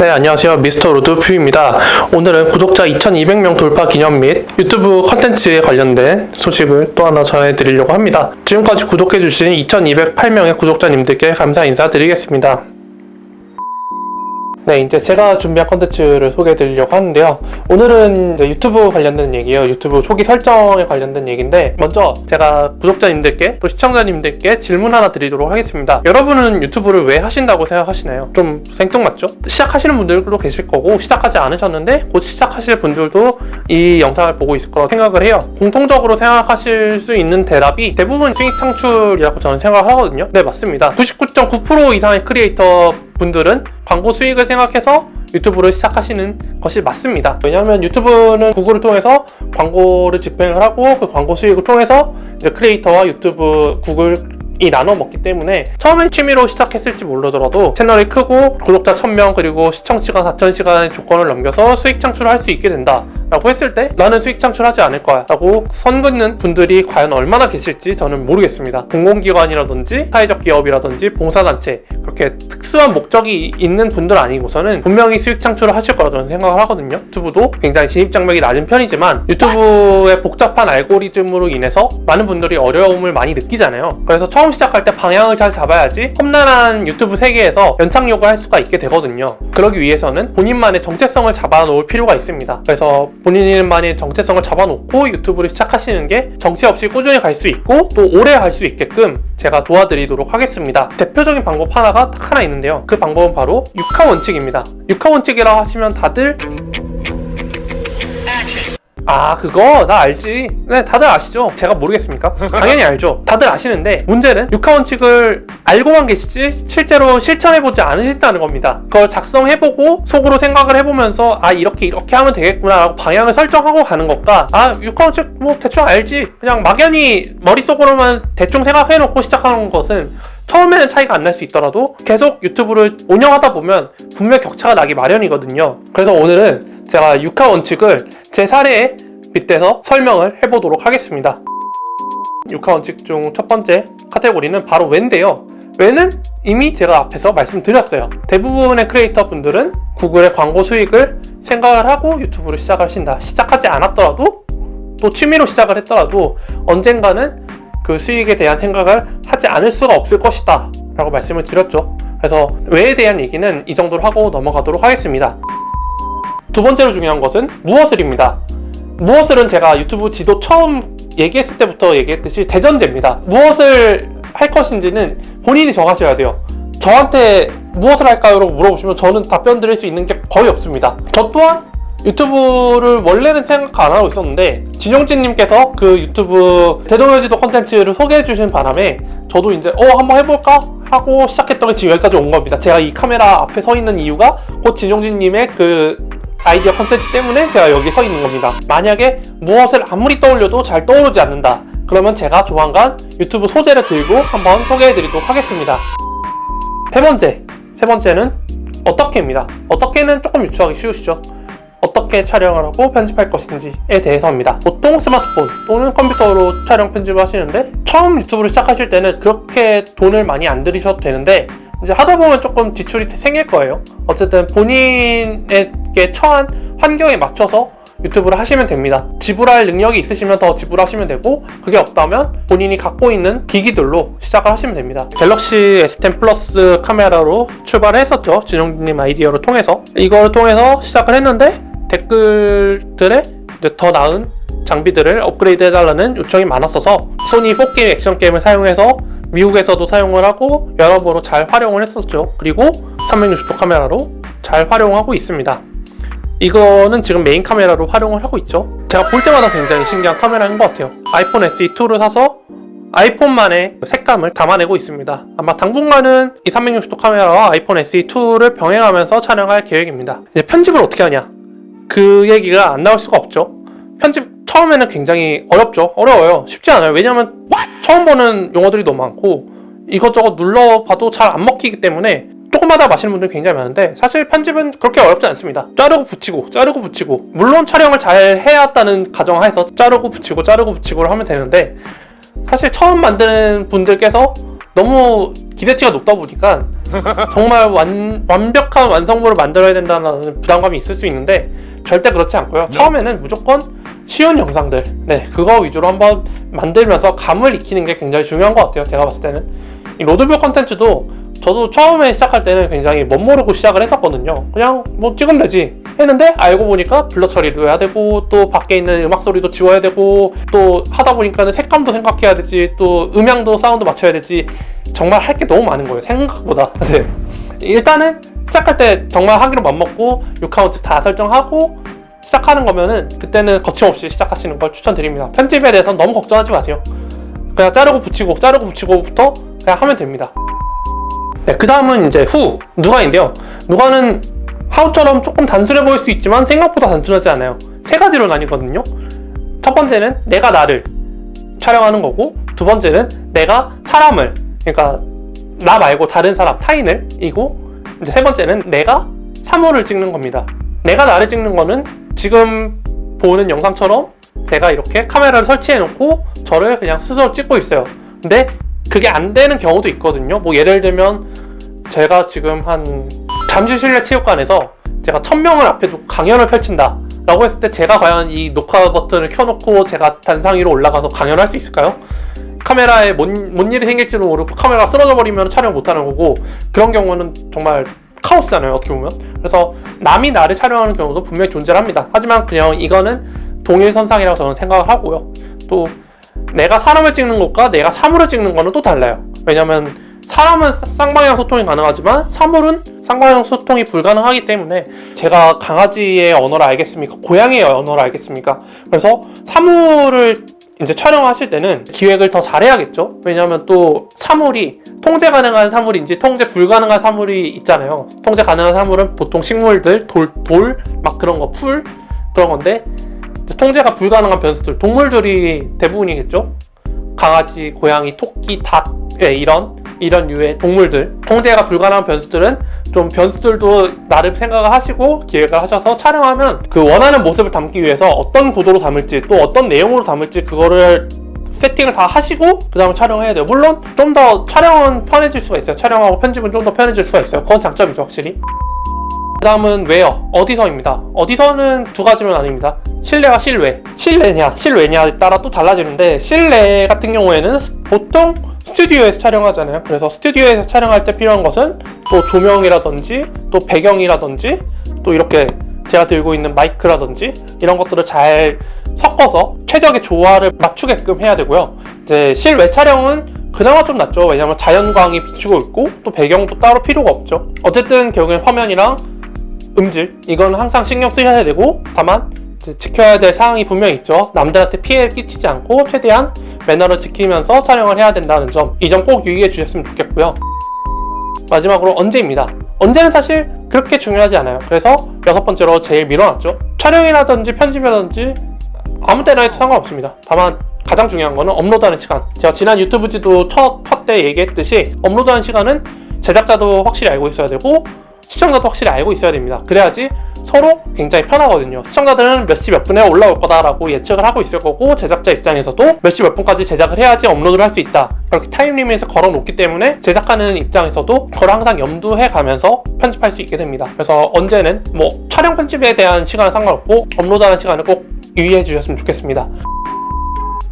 네, 안녕하세요. 미스터 로드뷰입니다. 오늘은 구독자 2200명 돌파 기념 및 유튜브 컨텐츠에 관련된 소식을 또 하나 전해드리려고 합니다. 지금까지 구독해주신 2208명의 구독자님들께 감사 인사드리겠습니다. 네, 이제 제가 준비한 컨텐츠를 소개해 드리려고 하는데요. 오늘은 유튜브 관련된 얘기예요. 유튜브 초기 설정에 관련된 얘기인데 먼저 제가 구독자님들께 또 시청자님들께 질문 하나 드리도록 하겠습니다. 여러분은 유튜브를 왜 하신다고 생각하시나요? 좀 생뚱맞죠? 시작하시는 분들도 계실 거고 시작하지 않으셨는데 곧 시작하실 분들도 이 영상을 보고 있을 거라고 생각을 해요. 공통적으로 생각하실 수 있는 대답이 대부분 수익 창출이라고 저는 생각을 하거든요. 네, 맞습니다. 99.9% 이상의 크리에이터 분들은 광고 수익을 생각해서 유튜브를 시작하시는 것이 맞습니다. 왜냐하면 유튜브는 구글을 통해서 광고를 집행을 하고 그 광고 수익을 통해서 이제 크리에이터와 유튜브 구글 이 나눠 먹기 때문에 처음엔 취미로 시작했을지 모르더라도 채널이 크고 구독자 1000명 그리고 시청 시간 4000시간의 조건을 넘겨서 수익 창출을 할 수 있게 된다 라고 했을 때 나는 수익 창출하지 않을 거야 라고 선 긋는 분들이 과연 얼마나 계실지 저는 모르겠습니다. 공공기관이라든지 사회적 기업이라든지 봉사단체 그렇게 특수한 목적이 있는 분들 아니고서는 분명히 수익 창출을 하실 거라 저는 생각을 하거든요. 유튜브도 굉장히 진입 장벽이 낮은 편이지만 유튜브의 복잡한 알고리즘으로 인해서 많은 분들이 어려움을 많이 느끼잖아요. 그래서 처음 시작할 때 방향을 잘 잡아야지 험난한 유튜브 세계에서 연착륙을 할 수가 있게 되거든요. 그러기 위해서는 본인만의 정체성을 잡아놓을 필요가 있습니다. 그래서 본인만의 정체성을 잡아놓고 유튜브를 시작하시는 게 정체 없이 꾸준히 갈 수 있고 또 오래 갈 수 있게끔 제가 도와드리도록 하겠습니다. 대표적인 방법 하나가 딱 하나 있는데요. 그 방법은 바로 육하 원칙입니다. 육하 원칙이라고 하시면 다들 아 그거 나 알지. 네 다들 아시죠? 제가 모르겠습니까? 당연히 알죠. 다들 아시는데 문제는 육하 원칙을 알고만 계시지 실제로 실천해보지 않으신다는 겁니다. 그걸 작성해보고 속으로 생각을 해보면서 아 이렇게 이렇게 하면 되겠구나 라고 방향을 설정하고 가는 것과 아 육하 원칙 뭐 대충 알지. 그냥 막연히 머릿속으로만 대충 생각해놓고 시작하는 것은 처음에는 차이가 안 날 수 있더라도 계속 유튜브를 운영하다 보면 분명 격차가 나기 마련이거든요. 그래서 오늘은 제가 육하 원칙을 제 사례에 빗대서 설명을 해보도록 하겠습니다. 육하 원칙 중 첫 번째 카테고리는 바로 왜인데요. 왜는 이미 제가 앞에서 말씀드렸어요. 대부분의 크리에이터 분들은 구글의 광고 수익을 생각을 하고 유튜브를 시작하신다. 시작하지 않았더라도 또 취미로 시작을 했더라도 언젠가는 그 수익에 대한 생각을 하지 않을 수가 없을 것이다 라고 말씀을 드렸죠. 그래서 왜에 대한 얘기는 이 정도로 하고 넘어가도록 하겠습니다 두 번째로 중요한 것은 무엇을입니다. 무엇을은 제가 유튜브 지도 처음 얘기했을 때부터 얘기했듯이 대전제입니다. 무엇을 할 것인지는 본인이 정하셔야 돼요. 저한테 무엇을 할까요? 라고 물어보시면 저는 답변 드릴 수 있는 게 거의 없습니다. 저 또한 유튜브를 원래는 생각 안 하고 있었는데 진용진님께서 그 유튜브 대동여지도 컨텐츠를 소개해 주신 바람에 저도 이제 어 한번 해볼까? 하고 시작했던 게 지금 여기까지 온 겁니다. 제가 이 카메라 앞에 서 있는 이유가 곧 진용진님의 그 아이디어 컨텐츠 때문에 제가 여기 서 있는 겁니다. 만약에 무엇을 아무리 떠올려도 잘 떠오르지 않는다. 그러면 제가 조만간 유튜브 소재를 들고 한번 소개해 드리도록 하겠습니다. 세 번째. 세 번째는 어떻게입니다. 어떻게는 조금 유추하기 쉬우시죠. 어떻게 촬영을 하고 편집할 것인지에 대해서입니다. 보통 스마트폰 또는 컴퓨터로 촬영 편집을 하시는데 처음 유튜브를 시작하실 때는 그렇게 돈을 많이 안 들이셔도 되는데 이제 하다 보면 조금 지출이 생길 거예요. 어쨌든 본인에게 처한 환경에 맞춰서 유튜브를 하시면 됩니다. 지불할 능력이 있으시면 더 지불하시면 되고 그게 없다면 본인이 갖고 있는 기기들로 시작을 하시면 됩니다. 갤럭시 S10 플러스 카메라로 출발했었죠. 진영님 아이디어를 통해서. 이걸 통해서 시작을 했는데 댓글들에 더 나은 장비들을 업그레이드 해달라는 요청이 많았어서 소니 4K 액션캠을 사용해서 미국에서도 사용을 하고 여러모로 잘 활용을 했었죠. 그리고 360도 카메라로 잘 활용하고 있습니다. 이거는 지금 메인 카메라로 활용을 하고 있죠. 제가 볼 때마다 굉장히 신기한 카메라인 것 같아요. 아이폰 SE2를 사서 아이폰만의 색감을 담아내고 있습니다. 아마 당분간은 이 360도 카메라와 아이폰 SE2를 병행하면서 촬영할 계획입니다. 이제 편집을 어떻게 하냐? 그 얘기가 안 나올 수가 없죠. 편집 처음에는 굉장히 어렵죠. 어려워요. 쉽지 않아요. 왜냐면 처음 보는 용어들이 너무 많고 이것저것 눌러봐도 잘 안 먹히기 때문에 조금마다 마시는 분들이 굉장히 많은데 사실 편집은 그렇게 어렵지 않습니다. 자르고 붙이고 자르고 붙이고. 물론 촬영을 잘 해왔다는 가정하에서 자르고 붙이고 자르고 붙이고 하면 되는데 사실 처음 만드는 분들께서 너무 기대치가 높다 보니까 정말 완, 완벽한 완성물을 만들어야 된다는 부담감이 있을 수 있는데 절대 그렇지 않고요. 처음에는 무조건 쉬운 영상들, 네 그거 위주로 한번 만들면서 감을 익히는 게 굉장히 중요한 것 같아요. 제가 봤을 때는 이 로드뷰 컨텐츠도 저도 처음에 시작할 때는 굉장히 멋모르고 시작을 했었거든요. 그냥 뭐 찍으면 되지 했는데 알고 보니까 blur 처리도 해야 되고 또 밖에 있는 음악 소리도 지워야 되고 또 하다 보니까는 색감도 생각해야 되지 또 음향도 사운드 맞춰야 되지 정말 할 게 너무 많은 거예요. 생각보다. 네. 일단은 시작할 때 정말 하기로 맘먹고 6카운트 다 설정하고 시작하는 거면은 그때는 거침없이 시작하시는 걸 추천드립니다. 편집에 대해서는 너무 걱정하지 마세요. 그냥 자르고 붙이고 자르고 붙이고부터 그냥 하면 됩니다. 네, 그 다음은 이제 후 누가인데요. 누가는 하우처럼 조금 단순해 보일 수 있지만 생각보다 단순하지 않아요. 세 가지로 나뉘거든요. 첫 번째는 내가 나를 촬영하는 거고 두 번째는 내가 사람을 그러니까 나 말고 다른 사람 타인을 이고 이제 세 번째는 내가 사물을 찍는 겁니다. 내가 나를 찍는 거는 지금 보는 영상처럼 제가 이렇게 카메라를 설치해 놓고 저를 그냥 스스로 찍고 있어요. 근데 그게 안 되는 경우도 있거든요. 뭐 예를 들면 제가 지금 한 잠실실내 체육관에서 제가 천명을 앞에 두고 강연을 펼친다 라고 했을 때 제가 과연 이 녹화 버튼을 켜놓고 제가 단상 위로 올라가서 강연을 할수 있을까요? 카메라에 뭔, 뭔 일이 생길지도 모르고 카메라가 쓰러져 버리면 촬영 못하는 거고 그런 경우는 정말 카오스잖아요 어떻게 보면. 그래서 남이 나를 촬영하는 경우도 분명히 존재합니다. 하지만 그냥 이거는 동일선상이라고 저는 생각을 하고요. 또 내가 사람을 찍는 것과 내가 사물을 찍는 거는 또 달라요. 왜냐면 사람은 쌍방향 소통이 가능하지만 사물은 쌍방향 소통이 불가능하기 때문에 제가 강아지의 언어를 알겠습니까? 고양이의 언어를 알겠습니까? 그래서 사물을 이제 촬영하실 때는 기획을 더 잘해야겠죠? 왜냐하면 또 사물이 통제 가능한 사물인지 통제 불가능한 사물이 있잖아요. 통제 가능한 사물은 보통 식물들, 돌, 돌, 막 그런 거, 풀, 그런 건데 통제가 불가능한 변수들, 동물들이 대부분이겠죠? 강아지, 고양이, 토끼, 닭, 예, 이런 이런 류의 동물들. 통제가 불가능한 변수들은 좀 변수들도 나름 생각을 하시고 기획을 하셔서 촬영하면 그 원하는 모습을 담기 위해서 어떤 구도로 담을지 또 어떤 내용으로 담을지 그거를 세팅을 다 하시고 그 다음에 촬영해야 돼요. 물론 좀 더 촬영은 편해질 수가 있어요. 촬영하고 편집은 좀 더 편해질 수가 있어요. 그건 장점이죠 확실히. 그 다음은 웨어 어디서입니다. 어디서는 두 가지로 나뉩니다. 실내와 실외. 실내냐 실외냐에 따라 또 달라지는데 실내 같은 경우에는 보통 스튜디오에서 촬영하잖아요. 그래서 스튜디오에서 촬영할 때 필요한 것은 또 조명이라든지 또 배경이라든지 또 이렇게 제가 들고 있는 마이크라든지 이런 것들을 잘 섞어서 최적의 조화를 맞추게끔 해야 되고요. 이제 실외 촬영은 그나마 좀 낫죠. 왜냐면 자연광이 비추고 있고 또 배경도 따로 필요가 없죠. 어쨌든 결국엔 화면이랑 음질 이건 항상 신경 쓰셔야 되고 다만 지켜야 될 사항이 분명히 있죠. 남들한테 피해를 끼치지 않고 최대한 매너를 지키면서 촬영을 해야 된다는 점 이 점 꼭 유의해 주셨으면 좋겠고요. 마지막으로 언제입니다. 언제는 사실 그렇게 중요하지 않아요. 그래서 여섯 번째로 제일 밀어놨죠. 촬영이라든지 편집이라든지 아무 때나 해도 상관없습니다. 다만 가장 중요한 거는 업로드하는 시간. 제가 지난 유튜브지도 첫때 얘기했듯이 업로드하는 시간은 제작자도 확실히 알고 있어야 되고 시청자도 확실히 알고 있어야 됩니다. 그래야지 서로 굉장히 편하거든요. 시청자들은 몇 시 몇 분에 올라올 거다라고 예측을 하고 있을 거고 제작자 입장에서도 몇 시 몇 분까지 제작을 해야지 업로드를 할 수 있다. 그렇게 time limit을 걸어 놓기 때문에 제작하는 입장에서도 그걸 항상 염두해 가면서 편집할 수 있게 됩니다. 그래서 언제는 뭐 촬영 편집에 대한 시간은 상관없고 업로드하는 시간을 꼭 유의해 주셨으면 좋겠습니다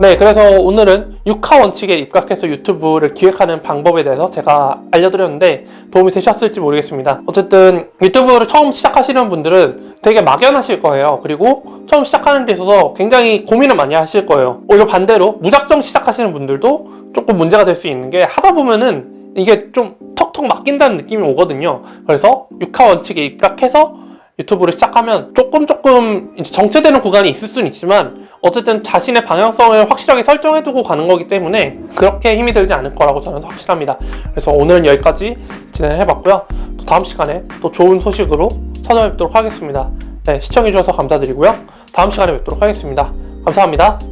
네 그래서 오늘은 6화 원칙에 입각해서 유튜브를 기획하는 방법에 대해서 제가 알려드렸는데 도움이 되셨을지 모르겠습니다. 어쨌든 유튜브를 처음 시작하시는 분들은 되게 막연하실 거예요. 그리고 처음 시작하는 데 있어서 굉장히 고민을 많이 하실 거예요. 오히려 반대로 무작정 시작하시는 분들도 조금 문제가 될 수 있는 게 하다 보면은 이게 좀 턱턱 맡긴다는 느낌이 오거든요. 그래서 6화 원칙에 입각해서 유튜브를 시작하면 조금 조금 정체되는 구간이 있을 수는 있지만 어쨌든 자신의 방향성을 확실하게 설정해두고 가는 거기 때문에 그렇게 힘이 들지 않을 거라고 저는 확실합니다. 그래서 오늘은 여기까지 진행해봤고요. 또 다음 시간에 또 좋은 소식으로 찾아뵙도록 하겠습니다. 네, 시청해주셔서 감사드리고요. 다음 시간에 뵙도록 하겠습니다. 감사합니다.